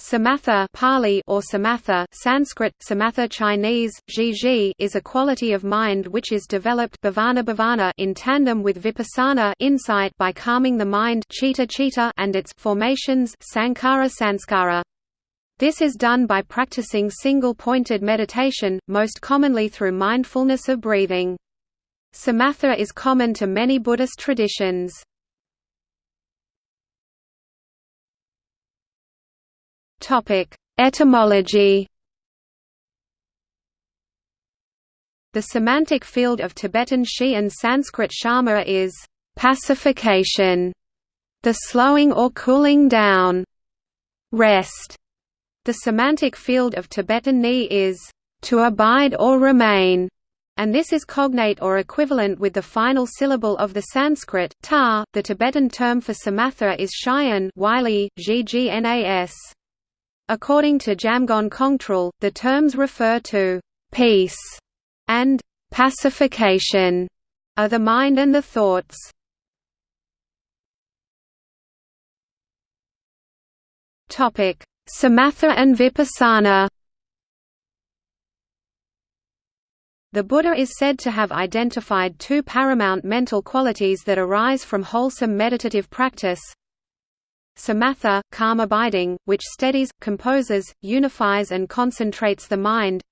Samatha Pali or Samatha Sanskrit, Samatha Chinese, Zhi is a quality of mind which is developed bhavana bhavana in tandem with vipassana insight by calming the mind chitta chitta and its formations sankhara sanskara. This is done by practicing single-pointed meditation, most commonly through mindfulness of breathing. Samatha is common to many Buddhist traditions. Topic: Etymology. The semantic field of Tibetan Shi and Sanskrit Shama is pacification, the slowing or cooling down, rest. The semantic field of Tibetan Ni is to abide or remain, and this is cognate or equivalent with the final syllable of the Sanskrit ta. The Tibetan term for samatha is shayan, Wylie, ggnas. According to Jamgon Kongtrul, the terms refer to peace and pacification of the mind and the thoughts. Samatha and Vipassana. The Buddha is said to have identified two paramount mental qualities that arise from wholesome meditative practice, samatha, calm abiding, which steadies, composes, unifies and concentrates the mind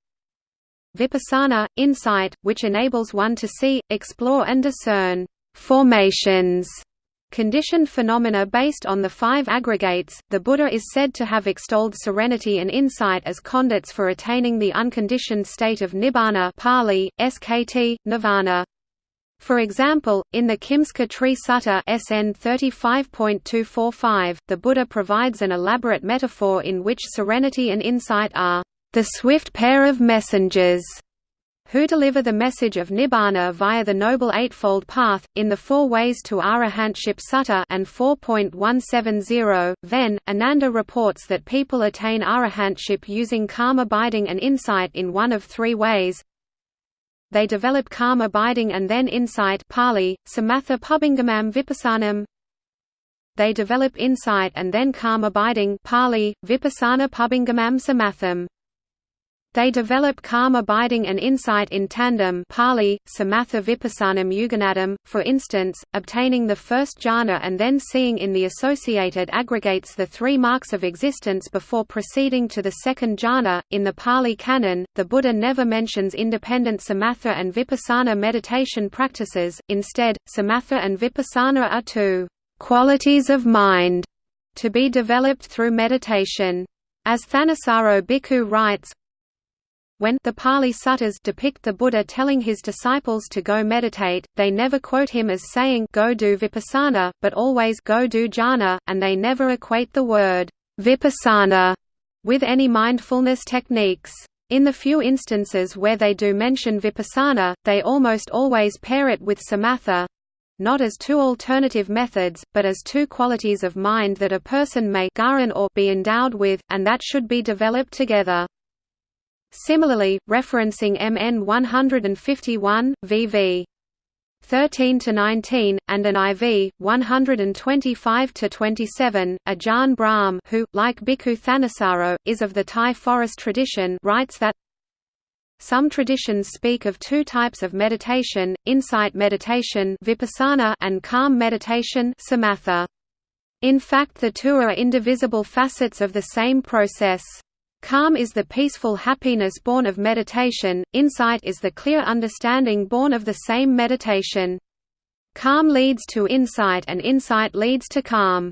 vipassana, insight, which enables one to see, explore and discern formations conditioned phenomena based on the five aggregates. The Buddha is said to have extolled serenity and insight as conduits for attaining the unconditioned state of nibbana, Pali, SKT, nirvana. For example, in the Kimsuka Tree Sutta SN 35.245, the Buddha provides an elaborate metaphor in which serenity and insight are the swift pair of messengers who deliver the message of Nibbana via the Noble Eightfold Path, in the Four Ways to Arahantship Sutta and 4.170, Ven, Ananda reports that people attain arahantship using calm abiding and insight in one of three ways, they develop calm abiding and then insight Pali, samatha pubingamam vipassanam they develop insight and then calm abiding Pali, vipassana pubingamam samatham they develop calm abiding and insight in tandem Pali, Samatha Vipassanam Yuganadam, for instance, obtaining the first jhana and then seeing in the associated aggregates the three marks of existence before proceeding to the second jhana. In the Pali Canon, the Buddha never mentions independent Samatha and Vipassana meditation practices, instead, Samatha and Vipassana are two qualities of mind to be developed through meditation. As Thanissaro Bhikkhu writes, when the Pali Suttas depict the Buddha telling his disciples to go meditate, they never quote him as saying go do vipassana, but always go do jhana, and they never equate the word vipassana with any mindfulness techniques. In the few instances where they do mention vipassana, they almost always pair it with samatha, not as two alternative methods, but as two qualities of mind that a person may or be endowed with, and that should be developed together. Similarly, referencing MN 151, VV 13 to 19, and an IV 125 to 27, Ajahn Brahm, who, like Bhikkhu Thanissaro, is of the Thai forest tradition, writes that some traditions speak of two types of meditation: insight meditation (vipassana) and calm meditation (samatha). In fact, the two are indivisible facets of the same process. Calm is the peaceful happiness born of meditation, insight is the clear understanding born of the same meditation. Calm leads to insight and insight leads to calm.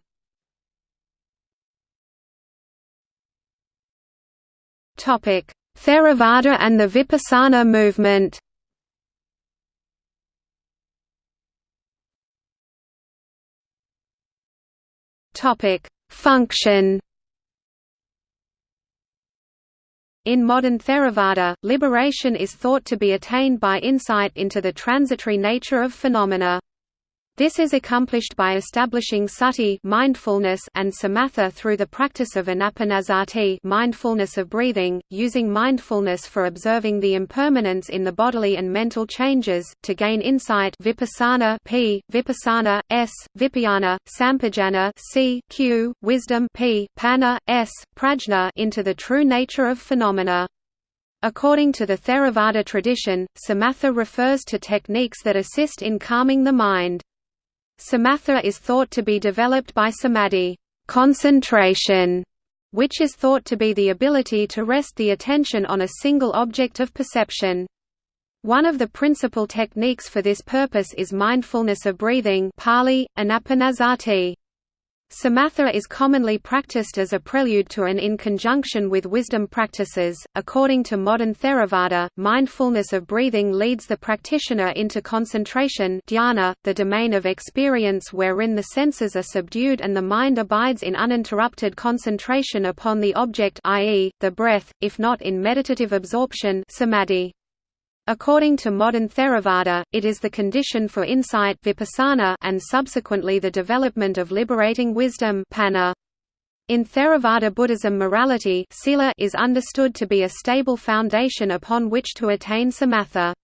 Theravada and the Vipassana movement Function In modern Theravada, liberation is thought to be attained by insight into the transitory nature of phenomena. This is accomplished by establishing sati mindfulness and samatha through the practice of anapanasati mindfulness of breathing, using mindfulness for observing the impermanence in the bodily and mental changes, to gain insight vipassana p, vipassana, s, vipayana, sampajana c, q, wisdom p, panna, s, prajna into the true nature of phenomena. According to the Theravada tradition, samatha refers to techniques that assist in calming the mind. Samatha is thought to be developed by samadhi concentration, which is thought to be the ability to rest the attention on a single object of perception. One of the principal techniques for this purpose is mindfulness of breathing Pali, anapanasati. Samatha is commonly practiced as a prelude to and in conjunction with wisdom practices. According to modern Theravada, mindfulness of breathing leads the practitioner into concentration dhyana, the domain of experience wherein the senses are subdued and the mind abides in uninterrupted concentration upon the object i.e., the breath, if not in meditative absorption samadhi. According to modern Theravada, it is the condition for insight vipassana and subsequently the development of liberating wisdom panna. In Theravada Buddhism morality sila is understood to be a stable foundation upon which to attain samatha.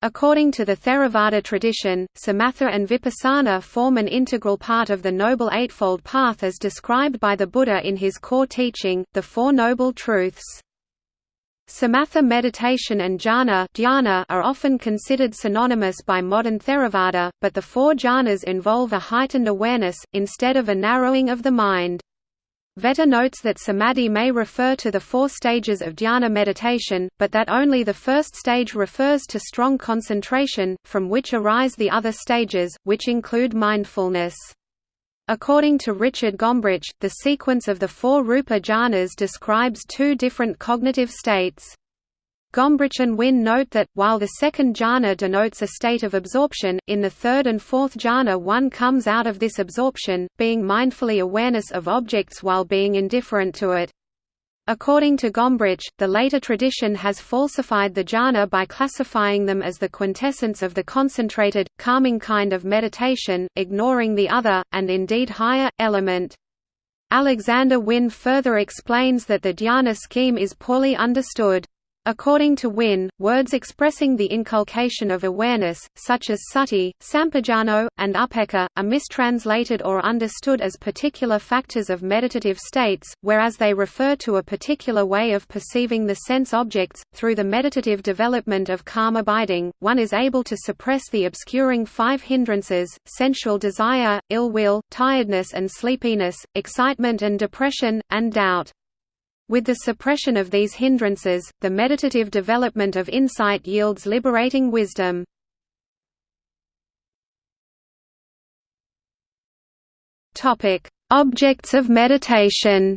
According to the Theravada tradition, samatha and vipassana form an integral part of the Noble Eightfold Path as described by the Buddha in his core teaching, the Four Noble Truths. Samatha meditation and jhana, are often considered synonymous by modern Theravada, but the four jhanas involve a heightened awareness, instead of a narrowing of the mind. Vetter notes that samadhi may refer to the four stages of dhyana meditation, but that only the first stage refers to strong concentration, from which arise the other stages, which include mindfulness. According to Richard Gombrich, the sequence of the four rupa jhanas describes two different cognitive states. Gombrich and Wynne note that, while the second jhana denotes a state of absorption, in the third and fourth jhana one comes out of this absorption, being mindfully awareness of objects while being indifferent to it. According to Gombrich, the later tradition has falsified the jhana by classifying them as the quintessence of the concentrated, calming kind of meditation, ignoring the other, and indeed higher, element. Alexander Wynne further explains that the dhyana scheme is poorly understood. According to Wynne, words expressing the inculcation of awareness, such as sati, sampajano, and upekkha, are mistranslated or understood as particular factors of meditative states, whereas they refer to a particular way of perceiving the sense objects. Through the meditative development of calm abiding, one is able to suppress the obscuring five hindrances sensual desire, ill will, tiredness and sleepiness, excitement and depression, and doubt. With the suppression of these hindrances, the meditative development of insight yields liberating wisdom. Objects of meditation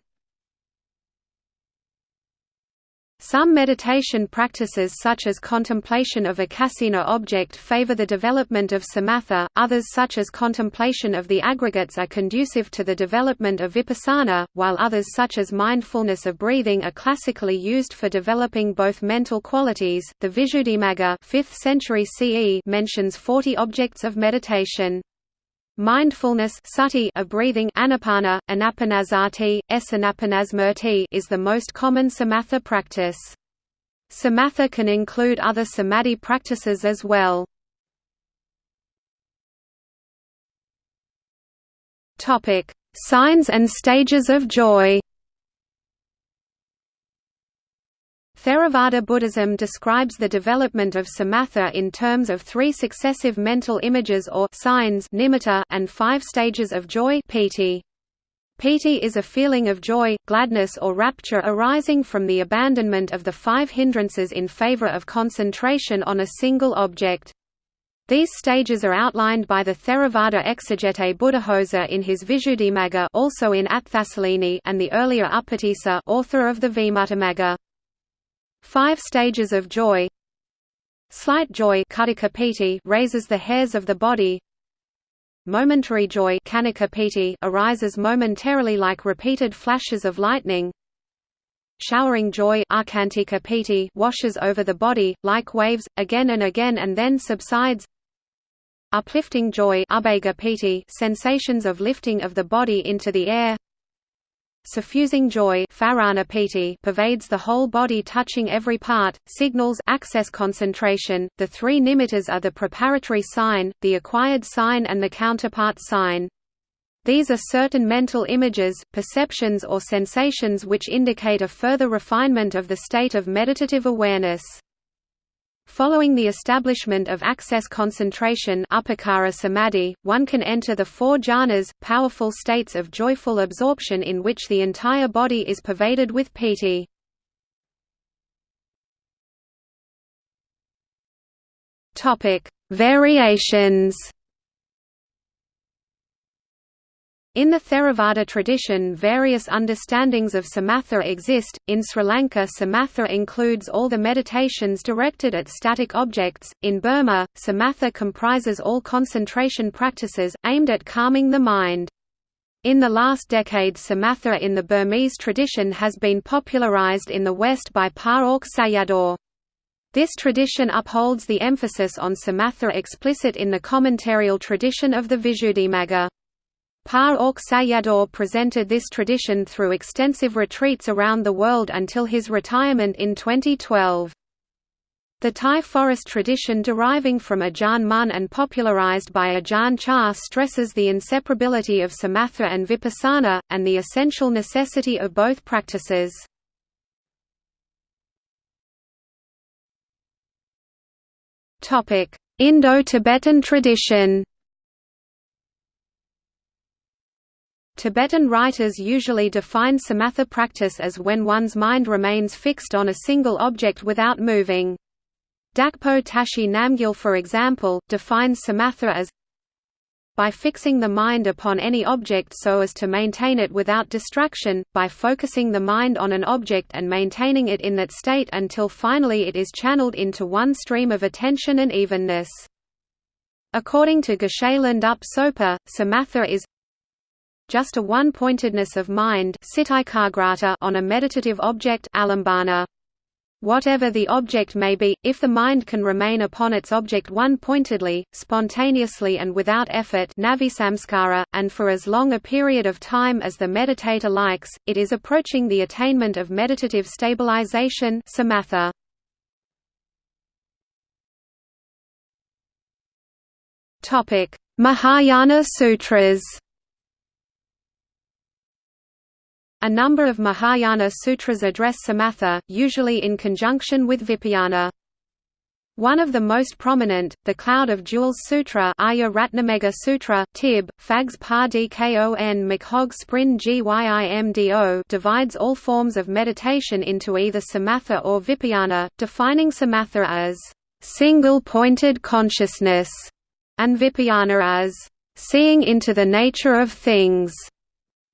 Some meditation practices such as contemplation of a kasina object favor the development of samatha, others such as contemplation of the aggregates are conducive to the development of vipassana, while others such as mindfulness of breathing are classically used for developing both mental qualities. The Visuddhimagga 5th century CE mentions 40 objects of meditation. Mindfulness sati of breathing anapana, anapanasati, s is the most common samatha practice. Samatha can include other samadhi practices as well. Signs and stages of joy Theravada Buddhism describes the development of samatha in terms of three successive mental images or signs nimitta and five stages of joy piti. Piti is a feeling of joy, gladness or rapture arising from the abandonment of the five hindrances in favor of concentration on a single object. These stages are outlined by the Theravada exegete Buddhaghosa in his Visuddhimagga also in Atthasalini and the earlier Upatissa author of the Vimuttimagga. Five stages of joy. Slight joy raises the hairs of the body. Momentary joy arises momentarily like repeated flashes of lightning. Showering joy washes over the body, like waves, again and again and then subsides. Uplifting joy sensations of lifting of the body into the air Suffusing joy pervades the whole body touching every part, signals access concentration. The three nimittas are the preparatory sign, the acquired sign and the counterpart sign. These are certain mental images, perceptions or sensations which indicate a further refinement of the state of meditative awareness. Following the establishment of access concentration samadhi, one can enter the four jhanas, powerful states of joyful absorption in which the entire body is pervaded with piti. Variations In the Theravada tradition various understandings of samatha exist. In Sri Lanka samatha includes all the meditations directed at static objects, in Burma, samatha comprises all concentration practices, aimed at calming the mind. In the last decade samatha in the Burmese tradition has been popularized in the West by Pa Auk Sayadaw. This tradition upholds the emphasis on samatha explicit in the commentarial tradition of the Visuddhimagga. Pa Auk Sayadaw presented this tradition through extensive retreats around the world until his retirement in 2012. The Thai forest tradition deriving from Ajahn Mun and popularized by Ajahn Chah stresses the inseparability of samatha and vipassana, and the essential necessity of both practices. Indo-Tibetan tradition Tibetan writers usually define samatha practice as when one's mind remains fixed on a single object without moving. Dakpo Tashi Namgyal for example, defines samatha as by fixing the mind upon any object so as to maintain it without distraction, by focusing the mind on an object and maintaining it in that state until finally it is channeled into one stream of attention and evenness. According to Geshe Lhendup Sopa, samatha is just a one-pointedness of mind on a meditative object. Whatever the object may be, if the mind can remain upon its object one-pointedly, spontaneously and without effort and for as long a period of time as the meditator likes, it is approaching the attainment of meditative stabilization samatha. Mahayana Sutras A number of Mahayana sutras address samatha, usually in conjunction with vipayana. One of the most prominent, the Cloud of Jewels Sutra Arya Ratnamegha Sutra, Tib, Fags Pa Dkon Makhog Sprin Gyimdo divides all forms of meditation into either samatha or vipayana, defining samatha as single-pointed consciousness, and vipayana as seeing into the nature of things.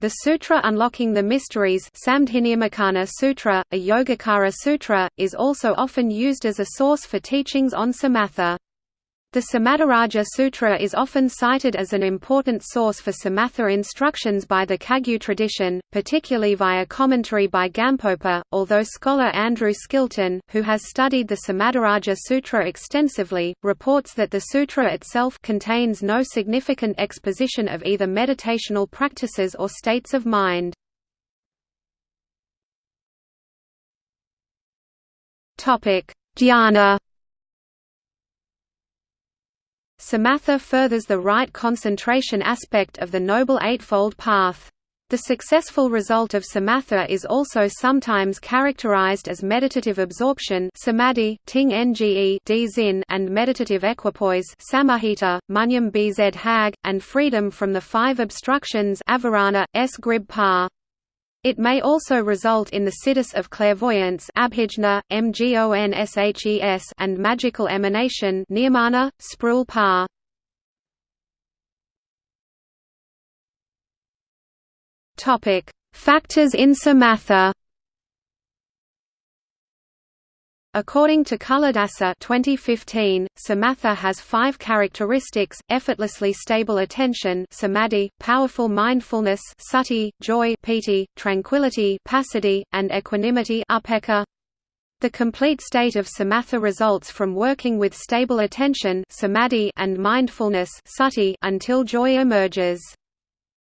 The Sutra Unlocking the Mysteries Samdhinirmocana Sutra, a Yogacara Sutra, is also often used as a source for teachings on samatha. The Samadhiraja Sutra is often cited as an important source for samatha instructions by the Kagyu tradition, particularly via commentary by Gampopa, although scholar Andrew Skilton, who has studied the Samadhiraja Sutra extensively, reports that the sutra itself contains no significant exposition of either meditational practices or states of mind. Dhyana Samatha furthers the right concentration aspect of the Noble Eightfold Path. The successful result of samatha is also sometimes characterized as meditative absorption samadhi, ting nge d and meditative equipoise samahita, munyam bz hag, and freedom from the five obstructions avarana, s grib pa. It may also result in the siddhis of clairvoyance abhijna, mgonshes and magical emanation nirmana, sprul pa. Factors in samatha According to Culadasa 2015, samatha has five characteristics, effortlessly stable attention samadhi, powerful mindfulness sati, joy piti, tranquility passaddhi, and equanimity upekkha. The complete state of samatha results from working with stable attention samadhi and mindfulness sati until joy emerges.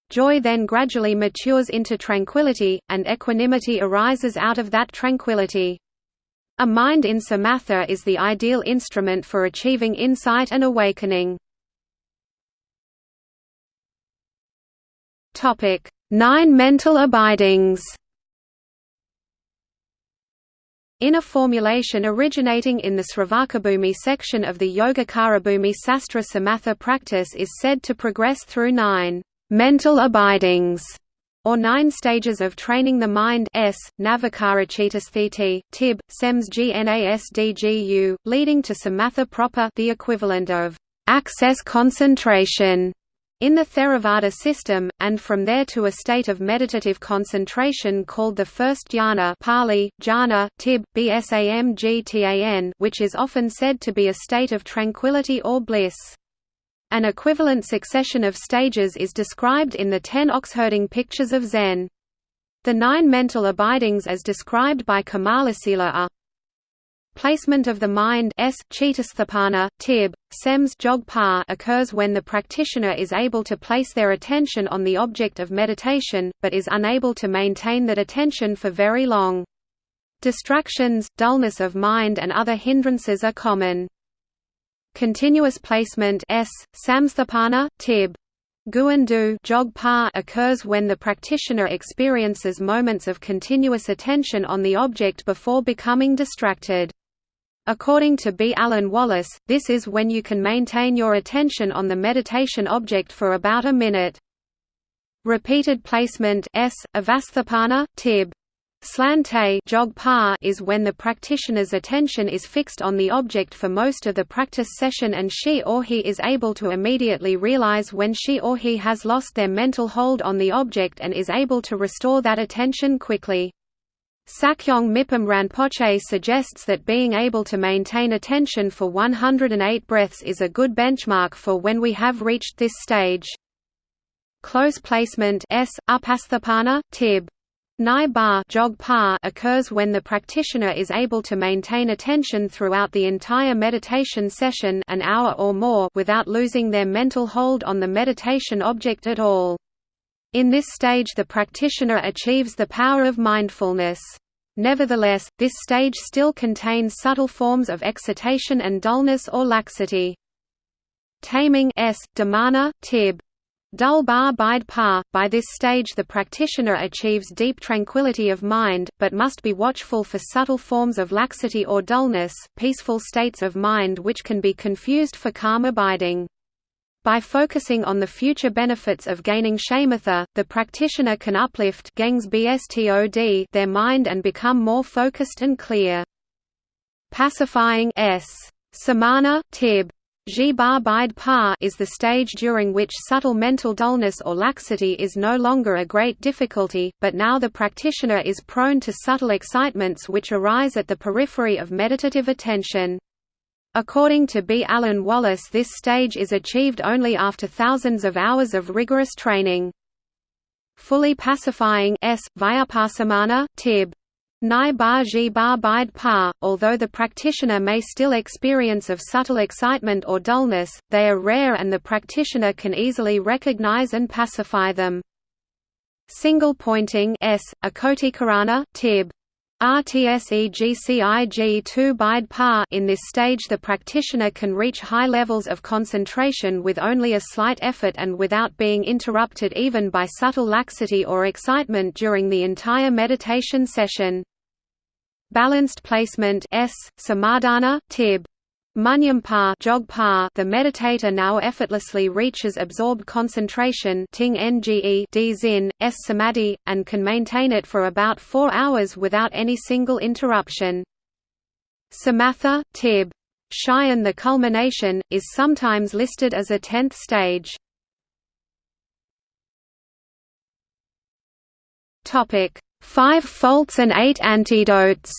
Joy then gradually matures into tranquility, and equanimity arises out of that tranquility. A mind in samatha is the ideal instrument for achieving insight and awakening. Nine mental abidings in a formulation originating in the Sravakabhumi section of the Yogacarabhumi Sastra Samatha practice is said to progress through nine mental abidings or nine stages of training the mind s, Navakarachittasthiti, tib, sems gnasdgu, leading to samatha proper the equivalent of access concentration in the Theravada system, and from there to a state of meditative concentration called the first jhana Pali, jhana, tib, bsamgtan which is often said to be a state of tranquility or bliss. An equivalent succession of stages is described in the ten oxherding pictures of Zen. The nine mental abidings as described by Kamalasila are Placement of the mind s chitasthapana, tib, sems jogpa occurs when the practitioner is able to place their attention on the object of meditation, but is unable to maintain that attention for very long. Distractions, dullness of mind and other hindrances are common. Continuous placement s, samsthapana, tib. Guandu occurs when the practitioner experiences moments of continuous attention on the object before becoming distracted. According to B. Alan Wallace, this is when you can maintain your attention on the meditation object for about a minute. Repeated placement s, avasthapana, tib. Slante is when the practitioner's attention is fixed on the object for most of the practice session and she or he is able to immediately realize when she or he has lost their mental hold on the object and is able to restore that attention quickly. Sakyong Mipam Rinpoche suggests that being able to maintain attention for 108 breaths is a good benchmark for when we have reached this stage. Close placement s, upasthapana, tib. Nai ba occurs when the practitioner is able to maintain attention throughout the entire meditation session an hour or more without losing their mental hold on the meditation object at all. In this stage the practitioner achieves the power of mindfulness. Nevertheless, this stage still contains subtle forms of excitation and dullness or laxity. Taming s, dhamana, tib. Dul bar bide pa. By this stage the practitioner achieves deep tranquility of mind, but must be watchful for subtle forms of laxity or dullness, peaceful states of mind which can be confused for calm abiding. By focusing on the future benefits of gaining shamatha, the practitioner can uplift their mind and become more focused and clear. Pacifying s. Samana, tib. Is the stage during which subtle mental dullness or laxity is no longer a great difficulty, but now the practitioner is prone to subtle excitements which arise at the periphery of meditative attention. According to B. Alan Wallace this stage is achieved only after thousands of hours of rigorous training. Fully pacifying s, Vyapassamana, tib. Nai ba ji ba bide pa, although the practitioner may still experience of subtle excitement or dullness, they are rare and the practitioner can easily recognize and pacify them. Single pointing s, akotikarana, tib. RTSEGCIG2 bide pa In this stage the practitioner can reach high levels of concentration with only a slight effort and without being interrupted even by subtle laxity or excitement during the entire meditation session. Balanced placement S, samadhana, tib. Munyampa jogpa the meditator now effortlessly reaches absorbed concentration ting nge d zin, s samadhi, and can maintain it for about four hours without any single interruption. Samatha, tib. Shayan the culmination, is sometimes listed as a tenth stage. Five faults and eight antidotes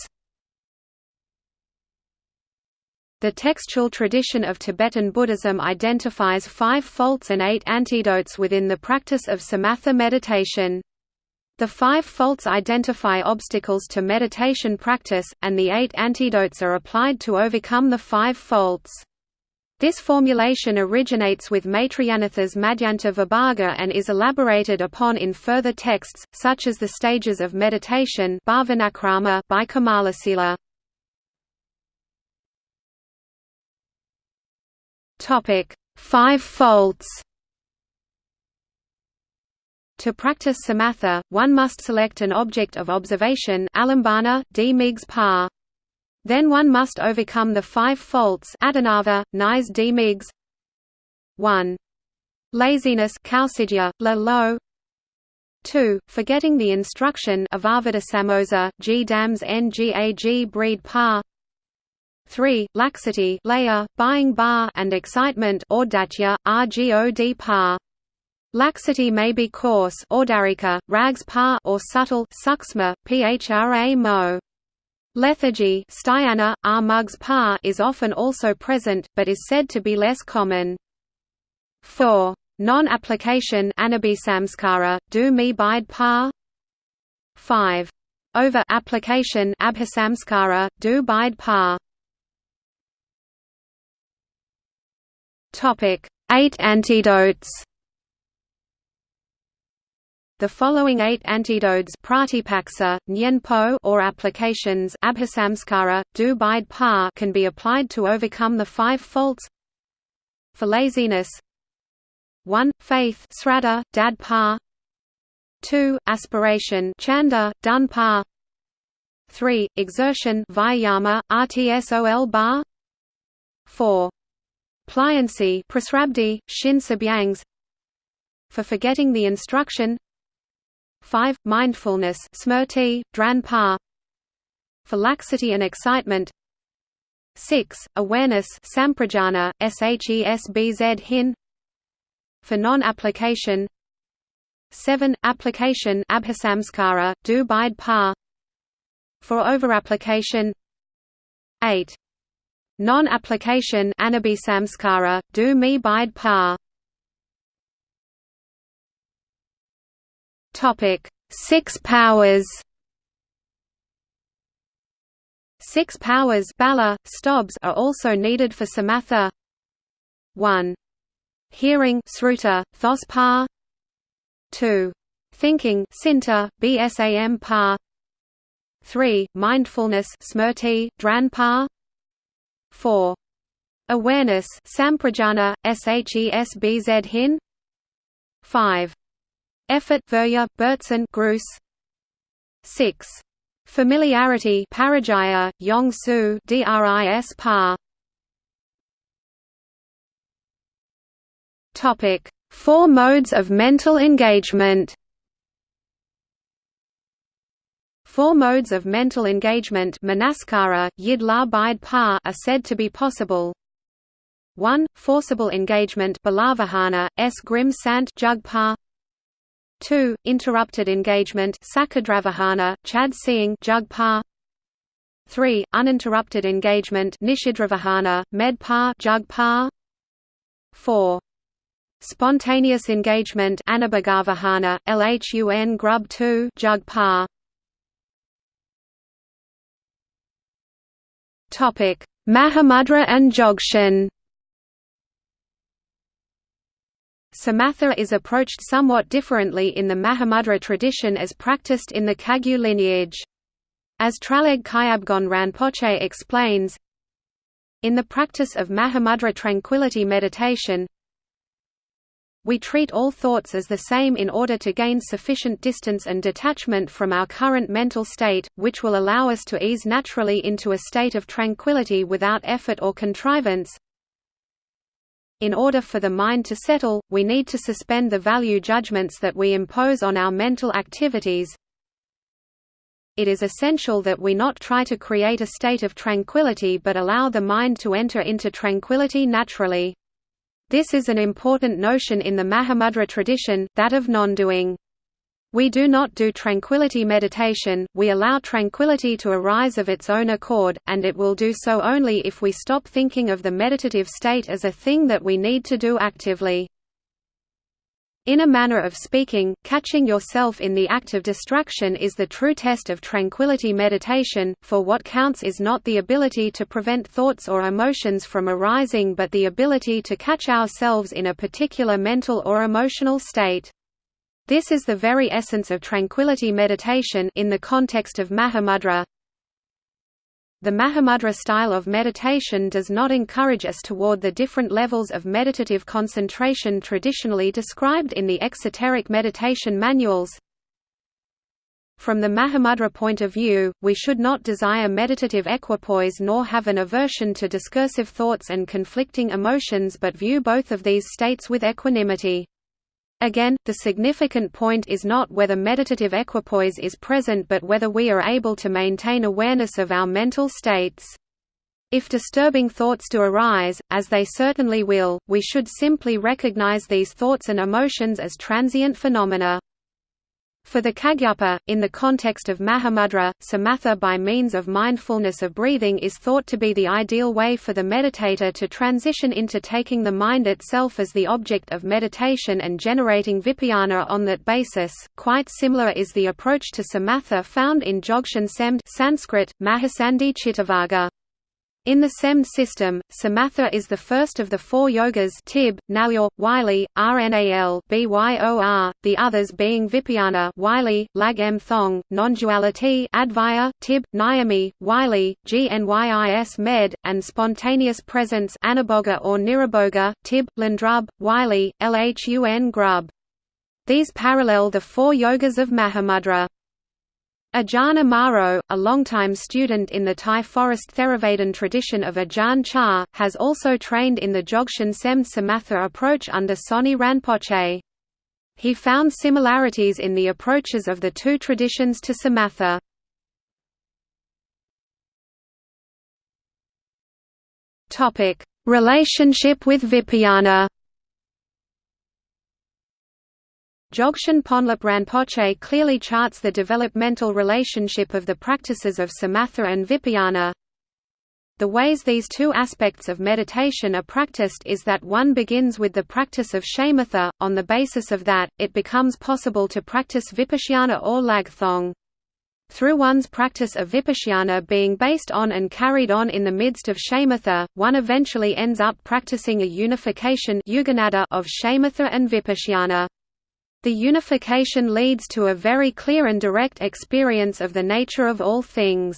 The textual tradition of Tibetan Buddhism identifies five faults and eight antidotes within the practice of samatha meditation. The five faults identify obstacles to meditation practice, and the eight antidotes are applied to overcome the five faults. This formulation originates with Maitreyanatha's Madhyanta Vibhaga and is elaborated upon in further texts, such as the stages of meditation by Kamalasila. Five faults to practice samatha, one must select an object of observation alambana, d par. Then one must overcome the five faults adinava, nais d migs 1. Laziness kausidya, la lo 2. Forgetting the instruction avavada samosa, g dams ngag breed par 3. Laxity laya, buying bar and excitement or ordatya, rgod par Laxity may be coarse ordarika, rags par or subtle suksma, phra mo. Lethargy styana, r mugs par is often also present, but is said to be less common. 4. Non-application anabhisamskara, do me bide par 5. Over-application abhisamskara, do bide par Eight antidotes the following eight antidotes pratipaksa, nyenpo or applications abhisamskara, do bide pa can be applied to overcome the five faults For laziness 1. Faith sraddha, dad pa 2. Aspiration chanda, dun pa 3. Exertion vyayama, rtsol bar 4. Pliancy shin sabyangs For forgetting the instruction 5. Mindfulness smrti, dran For laxity and excitement 6. Awareness samprajana, shesbz hin For non-application 7. Application abhisamskara, do bide pa For over-application 8. Non-application anabhisamskara, do me bide pa Topic: Six powers. Six powers bala, stobs are also needed for samatha. 1. Hearing sruta, thos pa. 2. Thinking sinta, bsam pa. 3. Mindfulness smrti, dran pa. 4. Awareness samprajana, shesbz hin. 5. Effort Verya, Bertson Gruss 6. Familiarity Parajaya, Yong Su DRIS Par Topic: Four modes of mental engagement. Four modes of mental engagement manaskara, yid bide pa are said to be possible. 1. Forcible engagement balavahana, s grim sant jug pa 2. Interrupted engagement Sakadravahana, Chad seeing Jugpa 3. Uninterrupted engagement Nishidravahana, Medpa Jugpa 4. Spontaneous engagement Anabhagavahana, Lhun Grub 2 Jugpa Topic: Mahamudra and Jogshan Samatha is approached somewhat differently in the Mahamudra tradition as practiced in the Kagyu lineage. As Traleg Kyabgon Rinpoche explains, in the practice of Mahamudra tranquility meditation, we treat all thoughts as the same in order to gain sufficient distance and detachment from our current mental state, which will allow us to ease naturally into a state of tranquility without effort or contrivance. In order for the mind to settle, we need to suspend the value judgments that we impose on our mental activities. It is essential that we not try to create a state of tranquility but allow the mind to enter into tranquility naturally. This is an important notion in the Mahamudra tradition, that of non-doing. We do not do tranquility meditation, we allow tranquility to arise of its own accord, and it will do so only if we stop thinking of the meditative state as a thing that we need to do actively. In a manner of speaking, catching yourself in the act of distraction is the true test of tranquility meditation, for what counts is not the ability to prevent thoughts or emotions from arising but the ability to catch ourselves in a particular mental or emotional state. This is the very essence of tranquility meditation in the context of Mahamudra, the Mahamudra style of meditation does not encourage us toward the different levels of meditative concentration traditionally described in the exoteric meditation manuals. From the Mahamudra point of view, we should not desire meditative equipoise nor have an aversion to discursive thoughts and conflicting emotions but view both of these states with equanimity. Again, the significant point is not whether meditative equipoise is present but whether we are able to maintain awareness of our mental states. If disturbing thoughts do arise, as they certainly will, we should simply recognize these thoughts and emotions as transient phenomena. For the Kagyupa, in the context of Mahamudra, samatha by means of mindfulness of breathing is thought to be the ideal way for the meditator to transition into taking the mind itself as the object of meditation and generating vipayana on that basis. Quite similar is the approach to samatha found in Dzogchen Semd Sanskrit, Mahasandhi Chittavagga. In the SEM system, Samatha is the first of the four yogas Tib, Nalyor, Wylie, Rnal Byor, the others being Vipayana Wylie, Lag M Thong, non-duality Advaya, Tib, Nyami, Wylie, GNYIS Med, and spontaneous presence Anaboga or Niraboga, Tib, Landrub, Wylie, Lhun Grub. These parallel the four yogas of Mahamudra. Ajahn Amaro, a longtime student in the Thai forest Theravādan tradition of Ajahn Chah, has also trained in the Dzogchen Sem Samatha approach under Tsoknyi Rinpoche. He found similarities in the approaches of the two traditions to Samatha. Relationship with Vipayana Dzogchen Ponlop Rinpoche clearly charts the developmental relationship of the practices of samatha and vipayana. The ways these two aspects of meditation are practiced is that one begins with the practice of shamatha, on the basis of that, it becomes possible to practice vipassana or lagthong. Through one's practice of vipassana being based on and carried on in the midst of shamatha, one eventually ends up practicing a unification of shamatha and vipassana. The unification leads to a very clear and direct experience of the nature of all things.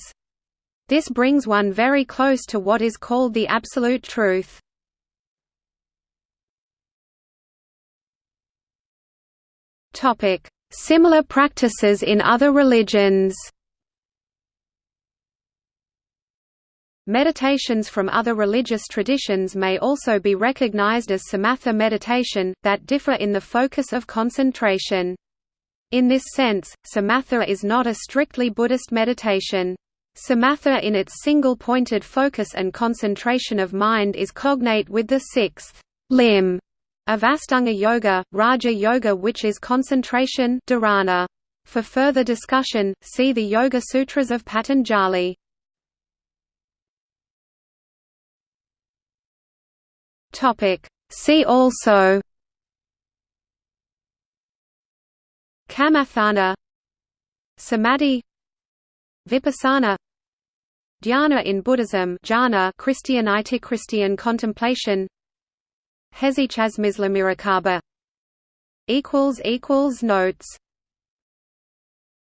This brings one very close to what is called the Absolute Truth. Similar practices in other religions Meditations from other religious traditions may also be recognized as samatha meditation, that differ in the focus of concentration. In this sense, samatha is not a strictly Buddhist meditation. Samatha in its single-pointed focus and concentration of mind is cognate with the sixth limb of Astanga Yoga, Raja Yoga which is concentration dharana. For further discussion, see the Yoga Sutras of Patanjali. Topic. See also Kamathana Samadhi Vipassana Dhyana in Buddhism jhana Christianite Christian contemplation Hesychasmisla Mirakaba equals equals notes